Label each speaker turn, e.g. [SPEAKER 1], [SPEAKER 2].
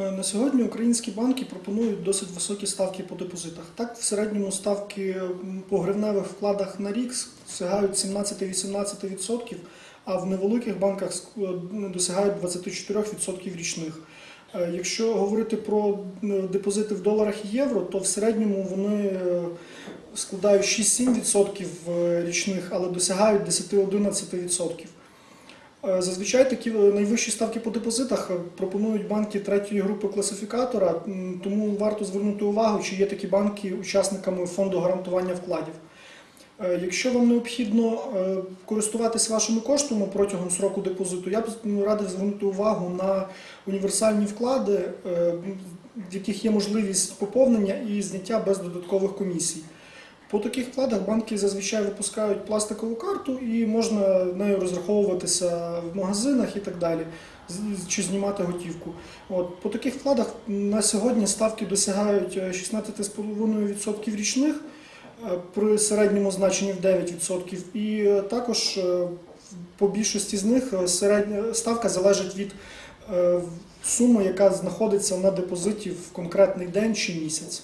[SPEAKER 1] Е, На сьогодні українські банки пропонують досить високі ставки по депозитах. Так, в середньому ставки по гривневих вкладах на рік сягають 17-18%, а в невеликих банках е, досягають 24% річних. Е, Якщо говорити про депозити в доларах і євро, то в середньому вони складають 6-7% е, річних, але досягають 10-11%. Е, Зазвичай такі е, найвищі ставки по депозитах е, пропонують банки третьої групи класифікатора, тому варто звернути увагу, чи є такі банки учасниками фонду гарантування вкладів. Якщо вам необхідно користуватися вашими коштами протягом сроку депозиту, я б радив звернути увагу на універсальні вклади, в яких є можливість поповнення і зняття без додаткових комісій. По таких вкладах банки зазвичай випускають пластикову карту і можна нею розраховуватися в магазинах і так далі, чи знімати готівку. От, по таких вкладах на сьогодні ставки досягають е, 16,5% річних е, при середньому значенні в 9%. І е, також е, по більшості з них е, середня ставка залежить від е, суми, яка знаходиться на депозиті в конкретний день чи місяць.